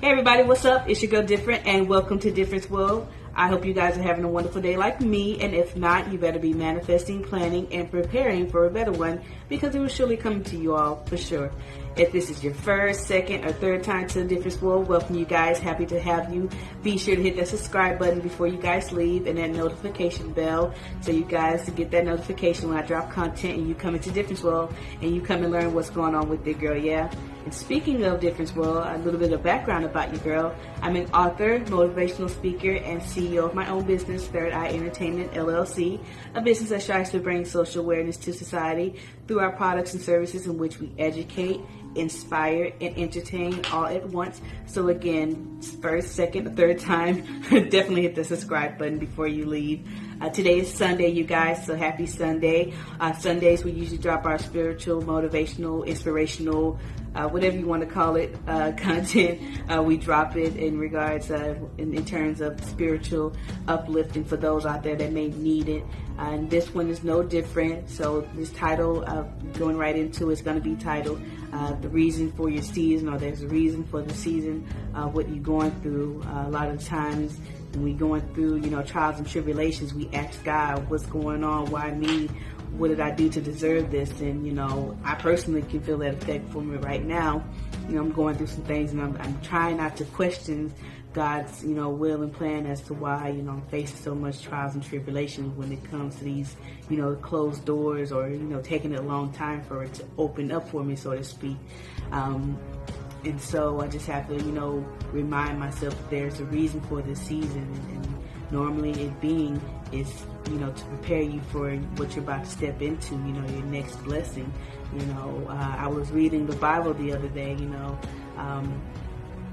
Hey everybody, what's up? It's your girl Different and welcome to Difference World. I hope you guys are having a wonderful day like me and if not, you better be manifesting, planning, and preparing for a better one because it will surely come to you all for sure. If this is your first, second, or third time to Difference World, welcome you guys. Happy to have you. Be sure to hit that subscribe button before you guys leave and that notification bell so you guys get that notification when I drop content and you come into Difference World and you come and learn what's going on with the girl, yeah? And speaking of Difference World, a little bit of background about you, girl. I'm an author, motivational speaker, and CEO of my own business, Third Eye Entertainment LLC, a business that strives to bring social awareness to society through our products and services in which we educate, inspire, and entertain all at once. So again, first, second, third time, definitely hit the subscribe button before you leave. Uh, today is Sunday, you guys, so happy Sunday. Uh, Sundays, we usually drop our spiritual, motivational, inspirational, uh, whatever you want to call it, uh, content. Uh, we drop it in regards, uh, in, in, terms of spiritual uplifting for those out there that may need it. and this one is no different. So this title, going right into it's going to be titled The Reason for Your Season, or There's a Reason for the Season, what you're going through. a lot of times, we going through, you know, trials and tribulations, we ask God, what's going on? Why me? What did I do to deserve this? And, you know, I personally can feel that effect for me right now. You know, I'm going through some things and I'm, I'm trying not to question God's, you know, will and plan as to why, you know, I'm facing so much trials and tribulations when it comes to these, you know, closed doors or, you know, taking a long time for it to open up for me, so to speak. Um, and so I just have to, you know, remind myself that there's a reason for this season. And, and normally it being is, you know, to prepare you for what you're about to step into, you know, your next blessing. You know, uh, I was reading the Bible the other day, you know, um,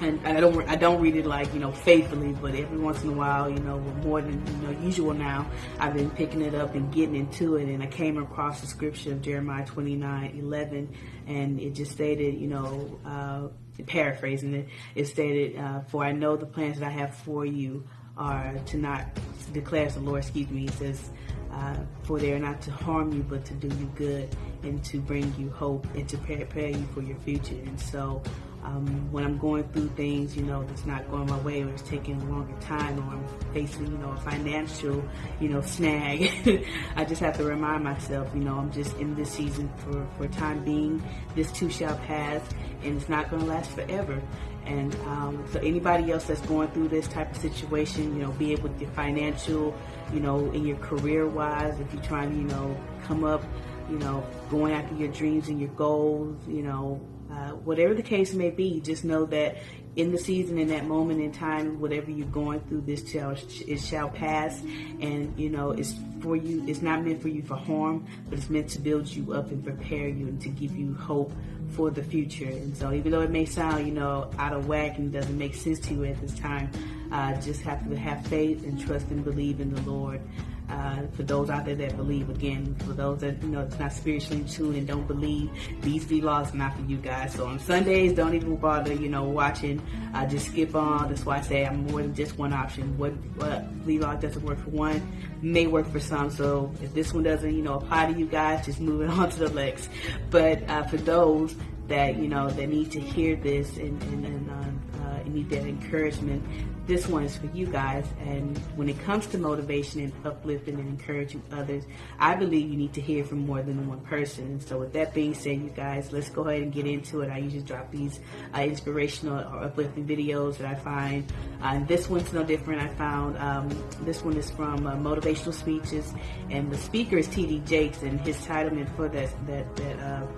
and I don't I don't read it like you know faithfully, but every once in a while, you know, more than you know usual now, I've been picking it up and getting into it, and I came across the scripture of Jeremiah 29, 11, and it just stated, you know, uh, paraphrasing it, it stated, uh, "For I know the plans that I have for you are to not declares the Lord." Excuse me. He says. Uh, for they are not to harm you, but to do you good and to bring you hope and to prepare you for your future. And so, um, when I'm going through things, you know, that's not going my way or it's taking a longer time or I'm facing, you know, a financial, you know, snag, I just have to remind myself, you know, I'm just in this season for, for time being. This too shall pass and it's not going to last forever. And um, so anybody else that's going through this type of situation, you know, be it with your financial, you know, in your career wise, if you're trying to, you know, come up, you know, going after your dreams and your goals, you know, uh, whatever the case may be, just know that in the season, in that moment in time, whatever you're going through, this shall it shall pass, and you know it's for you. It's not meant for you for harm, but it's meant to build you up and prepare you and to give you hope for the future. And so, even though it may sound you know out of whack and doesn't make sense to you at this time, uh, just have to have faith and trust and believe in the Lord. Uh, for those out there that believe, again, for those that, you know, it's not spiritually tuned and don't believe, these vlogs are not for you guys. So on Sundays, don't even bother, you know, watching. Uh, just skip on. That's why I say I'm more than just one option. What, what vlog doesn't work for one may work for some. So if this one doesn't, you know, apply to you guys, just move it on to the next. But uh, for those that, you know, that need to hear this and, and, and uh, uh need that encouragement, this one is for you guys. And when it comes to motivation and uplifting and encouraging others, I believe you need to hear from more than one person. So with that being said, you guys, let's go ahead and get into it. I usually drop these uh, inspirational or uplifting videos that I find. Uh, and this one's no different. I found um, this one is from uh, Motivational Speeches, and the speaker is T.D. Jakes, and his title for that that that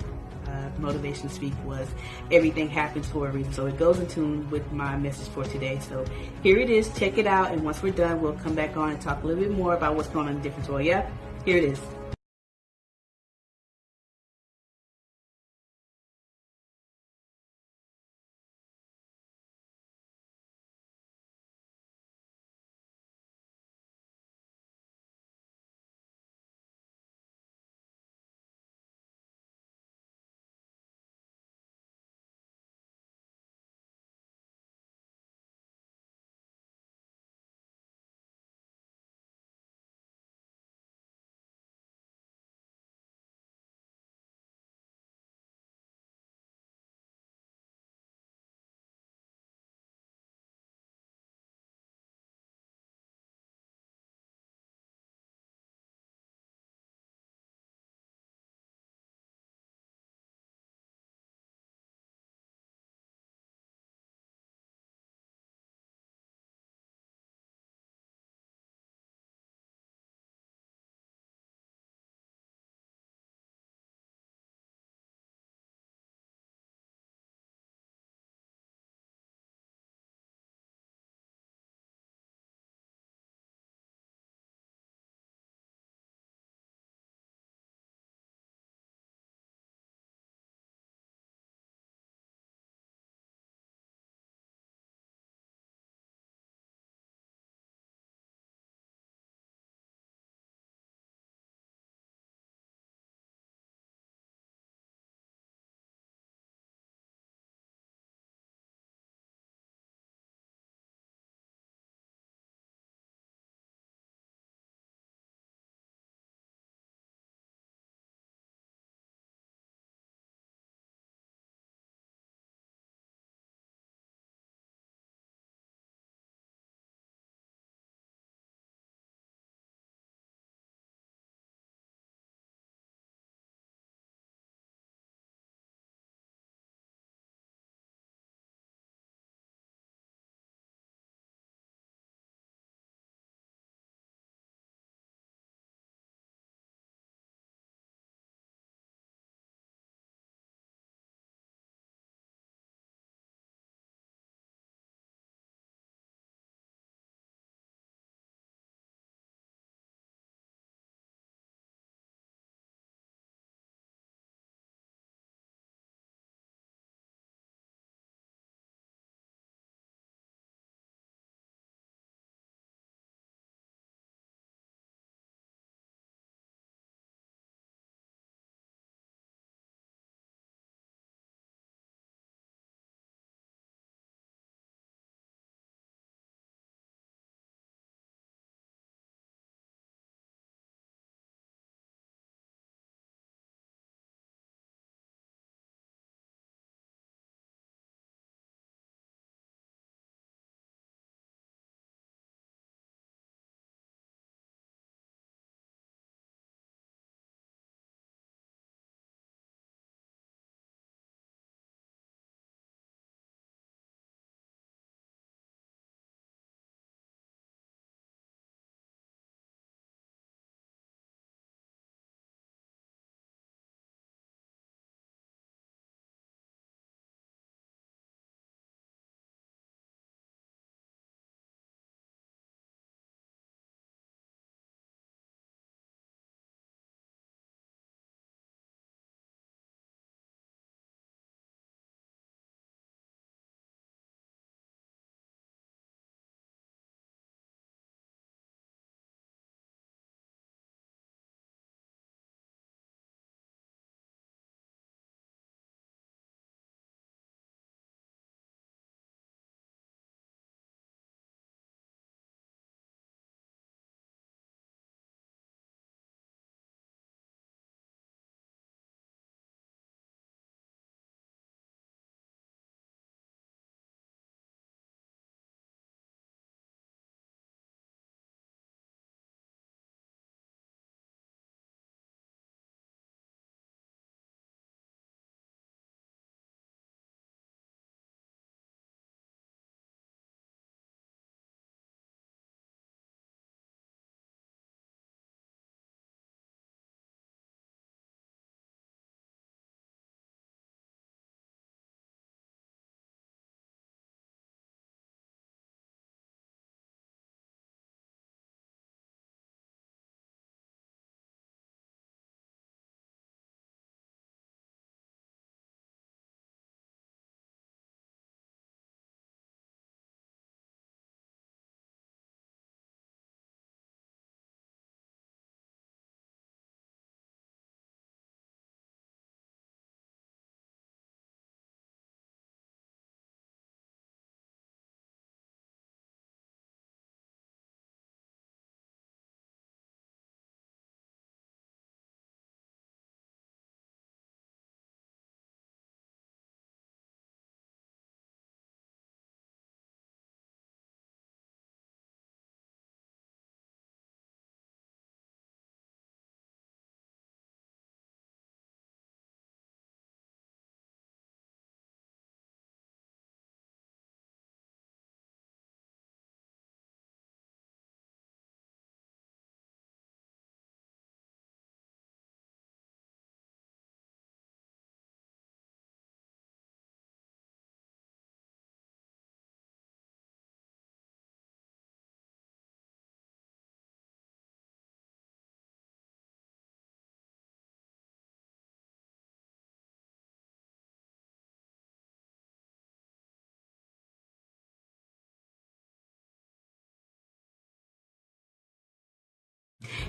uh, motivation speak was everything happens for a reason. So it goes in tune with my message for today. So here it is. Check it out. And once we're done, we'll come back on and talk a little bit more about what's going on in different world. Yeah, here it is.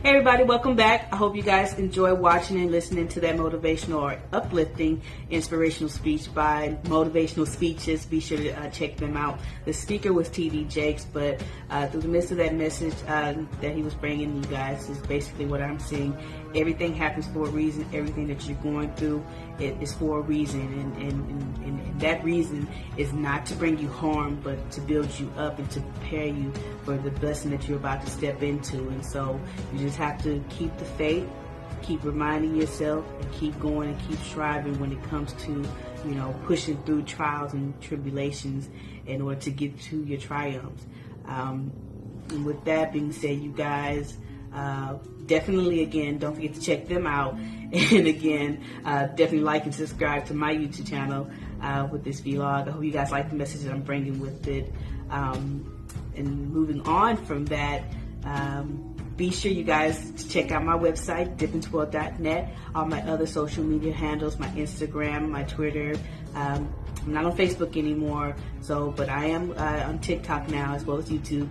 Hey everybody, welcome back. I hope you guys enjoy watching and listening to that motivational or uplifting inspirational speech by Motivational Speeches. Be sure to uh, check them out. The speaker was TD Jakes, but uh, through the midst of that message uh, that he was bringing you guys is basically what I'm seeing. Everything happens for a reason. Everything that you're going through it is for a reason, and, and, and, and that reason is not to bring you harm, but to build you up and to prepare you for the blessing that you're about to step into. And so you just have to keep the faith, keep reminding yourself, and keep going and keep striving when it comes to, you know, pushing through trials and tribulations in order to get to your triumphs. Um, and with that being said, you guys, uh, definitely again, don't forget to check them out. And again, uh, definitely like and subscribe to my YouTube channel uh, with this vlog. I hope you guys like the message that I'm bringing with it. Um, and moving on from that, um, be sure you guys to check out my website, differenceworld.net, all my other social media handles, my Instagram, my Twitter. Um, I'm not on Facebook anymore, so but I am uh, on TikTok now as well as YouTube.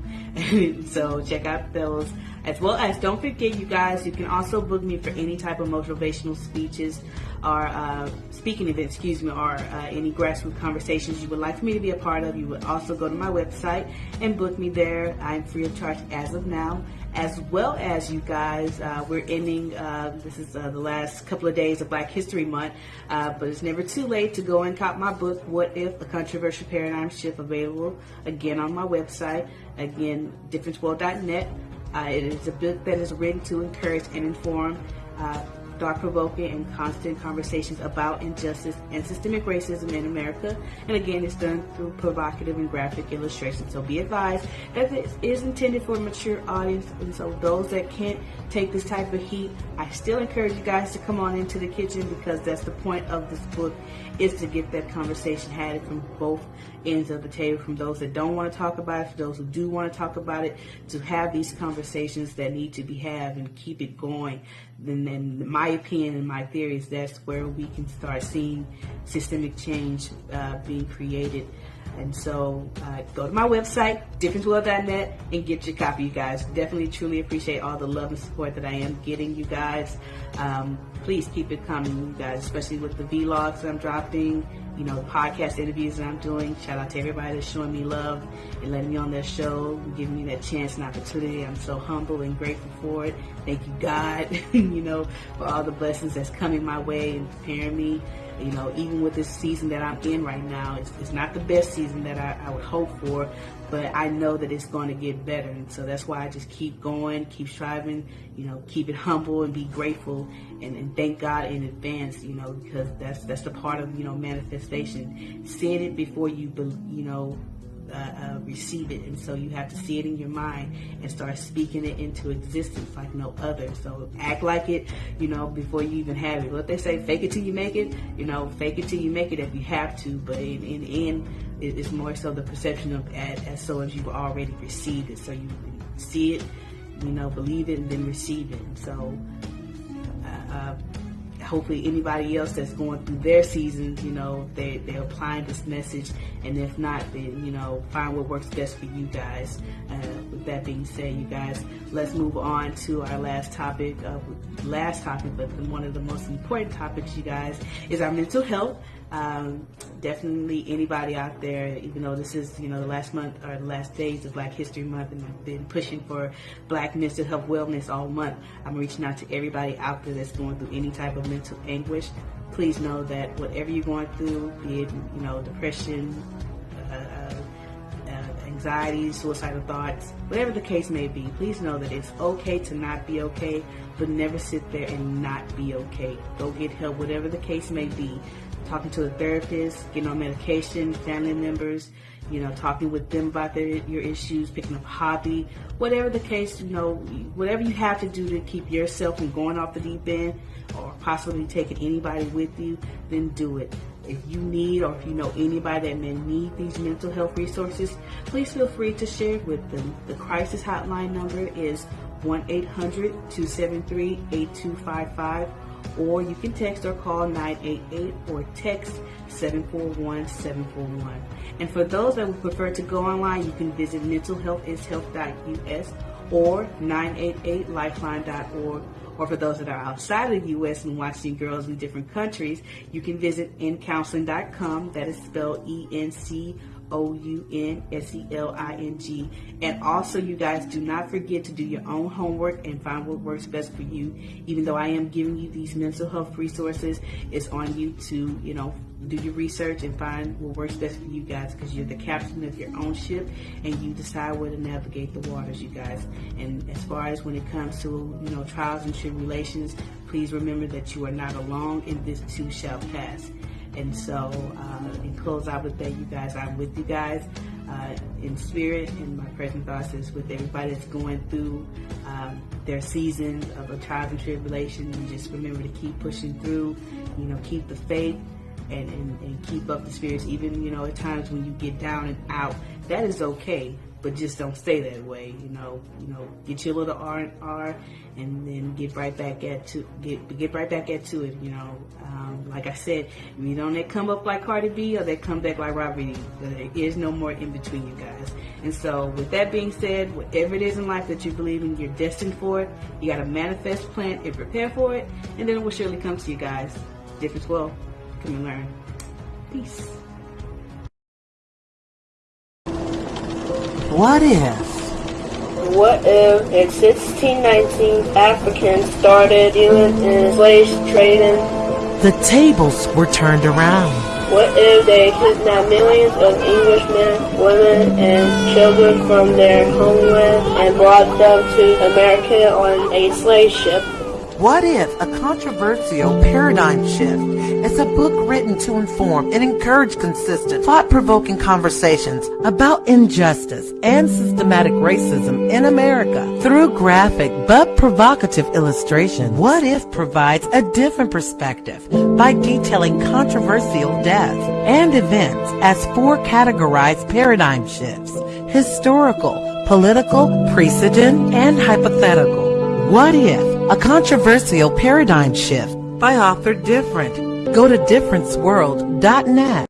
so check out those. As well as don't forget, you guys, you can also book me for any type of motivational speeches or uh, speaking events, excuse me, or uh, any grassroots conversations you would like for me to be a part of. You would also go to my website and book me there. I'm free of charge as of now as well as you guys. Uh, we're ending, uh, this is uh, the last couple of days of Black History Month, uh, but it's never too late to go and cop my book, What If? A Controversial Paradigm Shift, available again on my website, again, differenceworld.net. Uh, it is a book that is written to encourage and inform uh, thought-provoking and constant conversations about injustice and systemic racism in America. And again, it's done through provocative and graphic illustrations. So be advised that this is intended for a mature audience. And so those that can't take this type of heat, I still encourage you guys to come on into the kitchen because that's the point of this book is to get that conversation had from both ends of the table, from those that don't want to talk about it, for those who do want to talk about it, to have these conversations that need to be had and keep it going. Then, then my opinion and my theory is that's where we can start seeing systemic change uh, being created. And so uh, go to my website, differenceworld.net, and get your copy, you guys. Definitely, truly appreciate all the love and support that I am getting, you guys. Um, please keep it coming, you guys, especially with the vlogs I'm dropping, you know, podcast interviews that I'm doing. Shout out to everybody that's showing me love and letting me on their show, giving me that chance and opportunity. I'm so humble and grateful for it. Thank you, God, you know, for all the blessings that's coming my way and preparing me you know, even with this season that I'm in right now, it's, it's not the best season that I, I would hope for, but I know that it's going to get better. And so that's why I just keep going, keep striving, you know, keep it humble and be grateful and, and thank God in advance, you know, because that's, that's the part of, you know, manifestation. Seeing it before you, you know, uh, uh, receive it. And so you have to see it in your mind and start speaking it into existence like no other. So act like it, you know, before you even have it. What they say, fake it till you make it, you know, fake it till you make it if you have to. But in, in the end, it's more so the perception of as, as so as you've already received it. So you see it, you know, believe it, and then receive it. So, uh, uh hopefully anybody else that's going through their seasons, you know, they, they're applying this message. And if not, then, you know, find what works best for you guys. Uh, that being said, you guys, let's move on to our last topic. Uh, last topic, but one of the most important topics, you guys, is our mental health. Um, definitely anybody out there, even though this is, you know, the last month or the last days of Black History Month and I've been pushing for black mental health wellness all month, I'm reaching out to everybody out there that's going through any type of mental anguish. Please know that whatever you're going through, be it, you know, depression, anxiety, suicidal thoughts, whatever the case may be, please know that it's okay to not be okay, but never sit there and not be okay. Go get help, whatever the case may be talking to a therapist, getting on medication, family members, you know, talking with them about their, your issues, picking up a hobby, whatever the case, you know, whatever you have to do to keep yourself from going off the deep end or possibly taking anybody with you, then do it. If you need or if you know anybody that may need these mental health resources, please feel free to share it with them. The crisis hotline number is 1-800-273-8255 or you can text or call 988 or text 741-741. And for those that would prefer to go online, you can visit mentalhealthishealth.us or 988lifeline.org. Or for those that are outside of the U.S. and watching girls in different countries, you can visit encounseling.com. That is spelled E N C O U N S E L I N G. And also, you guys do not forget to do your own homework and find what works best for you. Even though I am giving you these mental health resources, it's on you to, you know, do your research and find what works best for you guys because you're the captain of your own ship and you decide where to navigate the waters, you guys. And as far as when it comes to, you know, trials and tribulations, please remember that you are not alone and this too shall pass. And so, uh, in close I would that, you guys, I'm with you guys uh, in spirit, and my present thoughts is with everybody that's going through um, their seasons of a trials and tribulation. And just remember to keep pushing through, you know, keep the faith. And, and, and keep up the spirits even you know at times when you get down and out that is okay but just don't stay that way. You know, you know, get your little R and R, and then get right back at to get get right back at to it. You know, um, like I said, you don't they come up like Cardi B or they come back like Robbie. There is no more in between, you guys. And so, with that being said, whatever it is in life that you believe in, you're destined for it. You got to manifest, plan, and prepare for it, and then it will surely come to you guys. Difference will come and learn. Peace. What if? What if in 1619 Africans started dealing in slave trading? The tables were turned around. What if they kidnapped millions of Englishmen, women, and children from their homeland and brought them to America on a slave ship? What if a controversial paradigm shift is a book written to inform and encourage consistent, thought-provoking conversations about injustice and systematic racism in America through graphic but provocative illustration? What if provides a different perspective by detailing controversial deaths and events as four categorized paradigm shifts, historical, political, precedent, and hypothetical. What if? A controversial paradigm shift by author Different. Go to differenceworld.net.